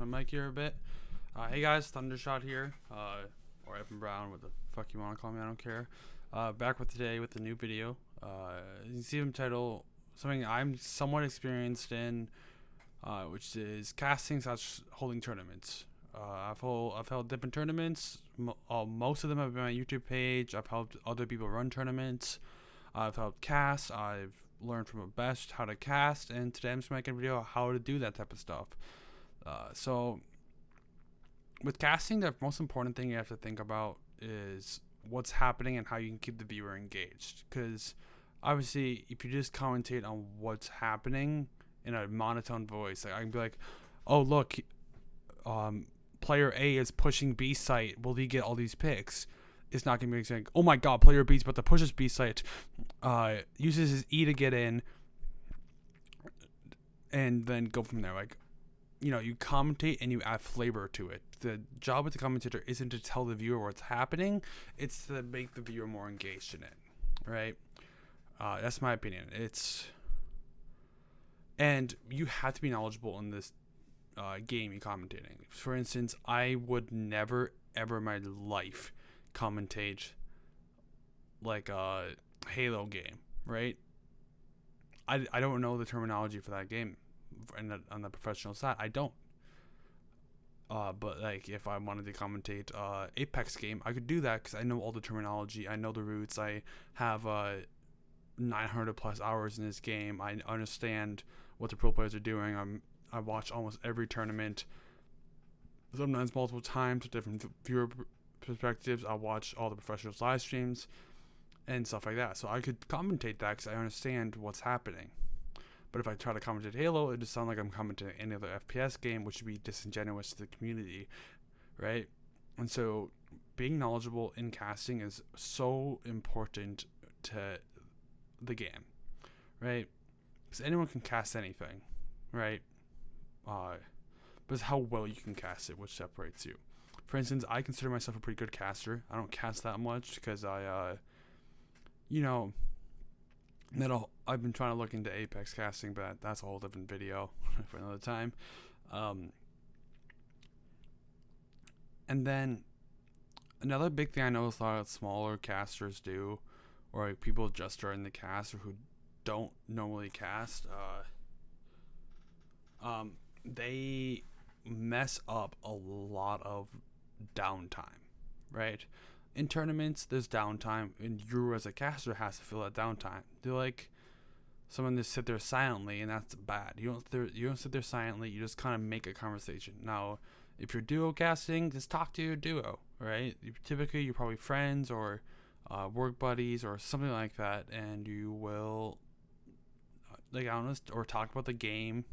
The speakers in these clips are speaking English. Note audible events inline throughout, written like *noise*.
my mic here a bit. Uh, hey guys, Thundershot here, uh, or Evan Brown, what the fuck you want to call me, I don't care. Uh, back with today with a new video. Uh, you see them title something I'm somewhat experienced in, uh, which is casting slash holding tournaments. Uh, I've held I've held different tournaments. Mo- most of them have been my YouTube page. I've helped other people run tournaments. I've helped cast. I've learned from a best how to cast, and today I'm just making a video on how to do that type of stuff. Uh, so, with casting, the most important thing you have to think about is what's happening and how you can keep the viewer engaged. Because obviously, if you just commentate on what's happening in a monotone voice, like I can be like, "Oh look, um, player A is pushing B site. Will he get all these picks?" It's not gonna be saying, "Oh my God, player B's about to push his B site." Uh, uses his E to get in, and then go from there. Like, you know, you commentate and you add flavor to it. The job of the commentator isn't to tell the viewer what's happening; it's to make the viewer more engaged in it. Right? Uh, that's my opinion. It's and you have to be knowledgeable in this uh, game you're commentating. For instance, I would never ever in my life commentate like a Halo game, right? I, I don't know the terminology for that game the, on the professional side. I don't. Uh, but like if I wanted to commentate uh, Apex game, I could do that because I know all the terminology. I know the roots. I have uh, 900 plus hours in this game. I understand what the pro players are doing. I'm I watch almost every tournament, sometimes multiple times, different viewer perspectives. I watch all the professionals' live streams and stuff like that. So I could commentate that because I understand what's happening. But if I try to comment commentate Halo, it just sounds like I'm commentating any other FPS game, which would be disingenuous to the community, right? And so being knowledgeable in casting is so important to the game, right? Because anyone can cast anything, right? Uh, but it's how well you can cast it which separates you. For instance, I consider myself a pretty good caster. I don't cast that much because I, uh, you know, that I've been trying to look into Apex casting, but that's a whole different video *laughs* for another time. Um, and then another big thing I know a lot of smaller casters do, or like people just starting the cast or who don't normally cast, uh, um, they mess up a lot of downtime, right? In tournaments, there's downtime, and you as a caster has to fill that downtime. They're like someone just sit there silently, and that's bad. You don't th- you don't sit there silently. You just kind of make a conversation. Now, if you're duo casting, just talk to your duo, right? You, typically, you're probably friends or uh, work buddies or something like that, and you will, uh, like, honest or talk about the game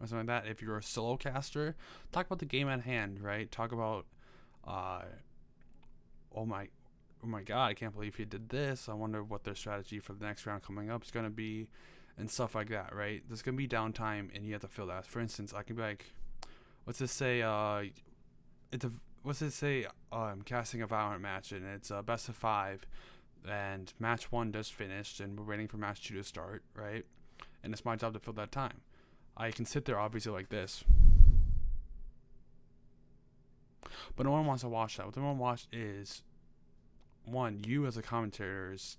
or something like that. If you're a solo caster, talk about the game at hand, right? Talk about uh, oh my, oh my god, I can't believe he did this. I wonder what their strategy for the next round coming up is going to be, and stuff like that, right? There's going to be downtime, and you have to fill that. For instance, I can be like, what's this say? Uh, it's a what's it say? Uh, I'm casting a Valorant match, and it's a best of five, and match one just finished, and we're waiting for match two to start, right? And it's my job to fill that time. I can sit there obviously like this but no one wants to watch that. What they want to watch is one, you as a commentator's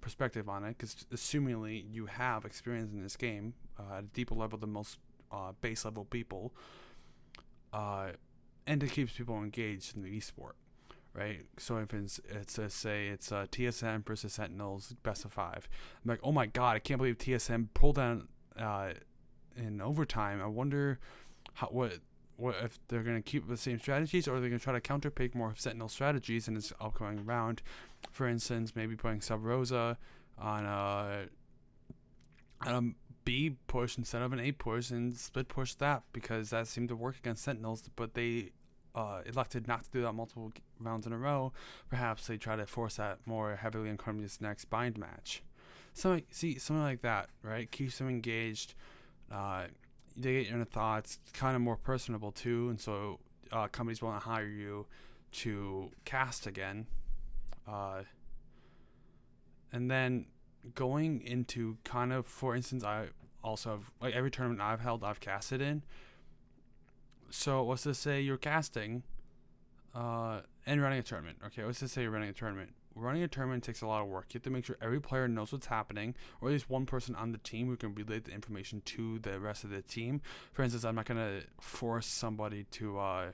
perspective on it, because assumingly you have experience in this game uh, at a deeper level than most uh, base level people, uh, and it keeps people engaged in the esport, right? So if it's, it's a, say it's a TSM versus Sentinels best of five, I'm like, oh my god, I can't believe TSM pulled down uh, in overtime. I wonder how what what if they're going to keep the same strategies or they're going to try to counterpick more of Sentinel strategies in this upcoming round. For instance, maybe putting Sub Rosa on a, on a B push instead of an A push and split push that because that seemed to work against Sentinels, but they uh, elected not to do that multiple rounds in a row. Perhaps they try to force that more heavily in Columbia's next bind match. So see something like that, right? Keeps them engaged. Uh, they get your thoughts. It's kind of more personable too, and so uh, companies want to hire you to cast again. Uh, and then going into kind of, for instance, I also have like every tournament I've held, I've casted in. so let's just say you're casting, uh, and running a tournament. Okay, let's just say you're running a tournament. Running a tournament takes a lot of work. You have to make sure every player knows what's happening, or at least one person on the team who can relay the information to the rest of the team. For instance, I'm not gonna force somebody to uh,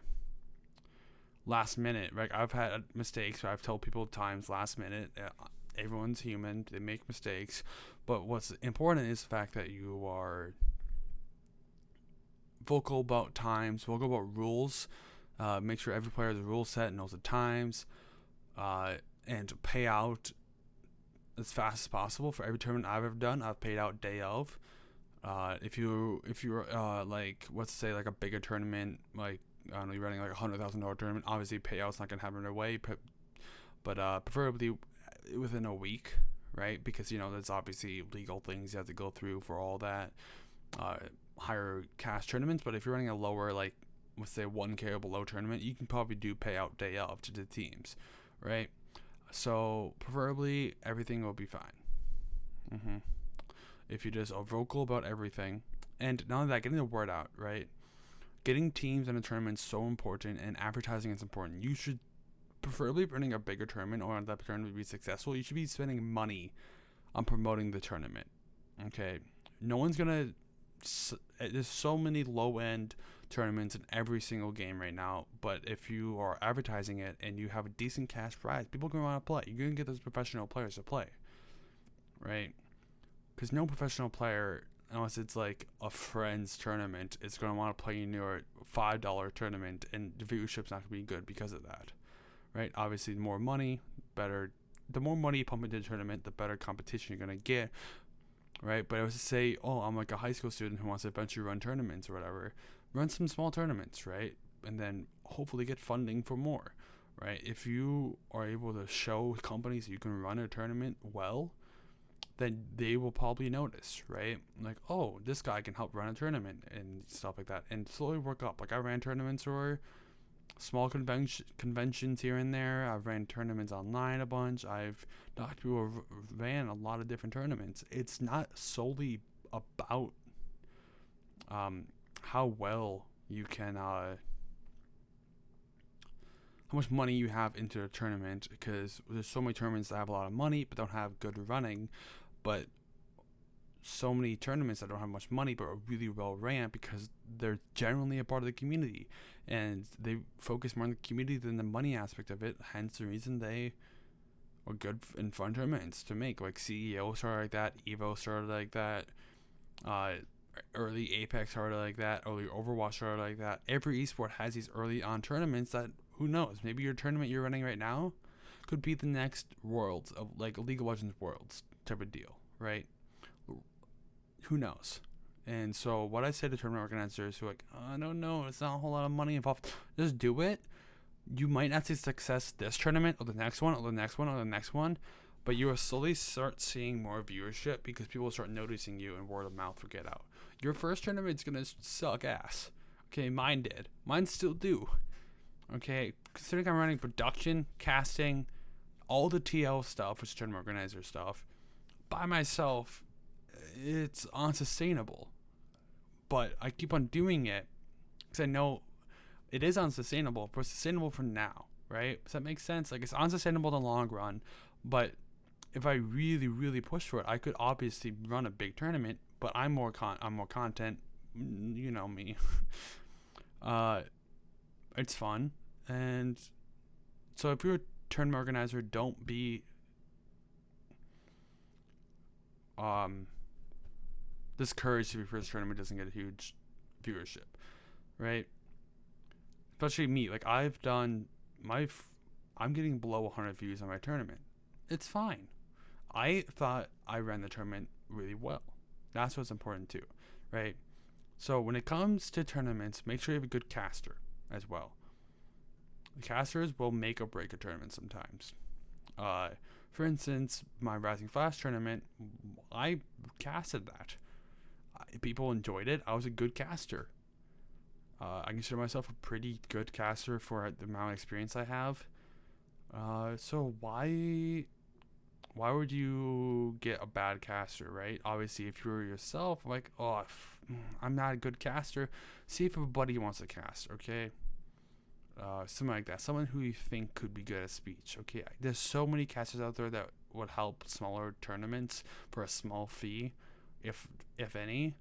last minute. Right? I've had mistakes. where I've told people times last minute. Uh, everyone's human. They make mistakes, but what's important is the fact that you are vocal about times, vocal about rules. Uh, make sure every player has a rule set, and knows the times, uh, and pay out as fast as possible for every tournament I've ever done. I've paid out day of. Uh, if you if you're uh, like let's say like a bigger tournament like I don't know you're running like a hundred thousand dollar tournament, obviously payout's not gonna happen right away, but, but uh, preferably within a week, right? Because you know there's obviously legal things you have to go through for all that. Uh, higher cash tournaments, but if you're running a lower, like let's say 1k or below tournament, you can probably do payout day of to the teams, right? So preferably everything will be fine. Mm-hmm. If you just are vocal about everything, and not only that, getting the word out, right? Getting teams in a tournament is so important, and advertising is important. You should preferably running a bigger tournament or that tournament to be successful. You should be spending money on promoting the tournament. Okay, no one's gonna eh, there's so many low end tournaments in every single game right now. But if you are advertising it and you have a decent cash prize, people are going to want to play. You're going to get those professional players to play, right? Because no professional player, unless it's like a friend's tournament, is going to want to play in your five dollar tournament, and the viewership's not going to be good because of that, right? Obviously, more money, better. The more money you pump into the tournament, the better competition you're going to get right? But I was to say, oh, I'm like a high school student who wants to eventually run tournaments or whatever. Run some small tournaments, right? And then hopefully get funding for more, right? If you are able to show companies you can run a tournament well, then they will probably notice, right? Like, oh, this guy can help run a tournament and stuff like that, and slowly work up. Like I ran tournaments or small convention conventions here and there. I've ran tournaments online a bunch. I've talked to people ran a lot of different tournaments. It's not solely about um, how well you can uh, how much money you have into a tournament because there's so many tournaments that have a lot of money but don't have good running but so many tournaments that don't have much money but are really well ran because they're generally a part of the community and they focus more on the community than the money aspect of it. Hence the reason they are good and fun tournaments to make. Like CEO started like that, Evo started like that, uh, early Apex started like that, early Overwatch started like that. Every esport has these early on tournaments that who knows? Maybe your tournament you're running right now could be the next Worlds of like League of Legends Worlds type of deal, right? who knows? And so what I say to tournament organizers who are like, oh, I don't know, it's not a whole lot of money involved. Just do it. You might not see success this tournament or the next one or the next one or the next one, but you will slowly start seeing more viewership because people start noticing you and word of mouth will get out. Your first tournament's gonna suck ass. Okay, mine did. Mine still do. Okay, considering I'm running production, casting, all the TO stuff, which is tournament organizer stuff, by myself it's unsustainable. But I keep on doing it because I know it is unsustainable, but sustainable for now, right? Does that make sense? Like it's unsustainable in the long run, but if I really, really push for it, I could obviously run a big tournament. But I'm more con, I'm more content. Mm, you know me. *laughs* uh, it's fun, and so if you're a tournament organizer, don't be um discouraged if your first tournament doesn't get a huge viewership, right? Especially me. Like I've done my, f- I'm getting below 100 views on my tournament. It's fine. I thought I ran the tournament really well. That's what's important too, right? So when it comes to tournaments, make sure you have a good caster as well. The casters will make or break a tournament sometimes. Uh, for instance, my Rising Flash tournament, I casted that people enjoyed it. I was a good caster. Uh, I consider myself a pretty good caster for the amount of experience I have. Uh, so why why would you get a bad caster, right? Obviously, if you were yourself, like, oh, i I'm not a good caster. See if a buddy wants to cast. Okay. Uh, something like that. Someone who you think could be good at speech. Okay. There's so many casters out there that would help smaller tournaments for a small fee, if if any.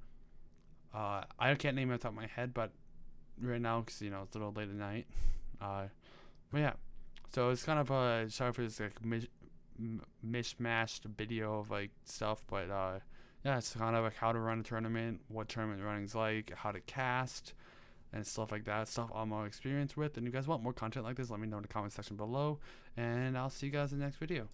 Uh, I can't name it off top of my head, but right now, because you know it's a little late at night. *laughs* Uh, but yeah, so it's kind of a sorry for this like m- mishmashed video of like stuff, but uh, yeah, it's kind of like how to run a tournament, what tournament running's like, how to cast, and stuff like that. Stuff I'm more experienced with. And you guys want more content like this, let me know in the comment section below, and I'll see you guys in the next video.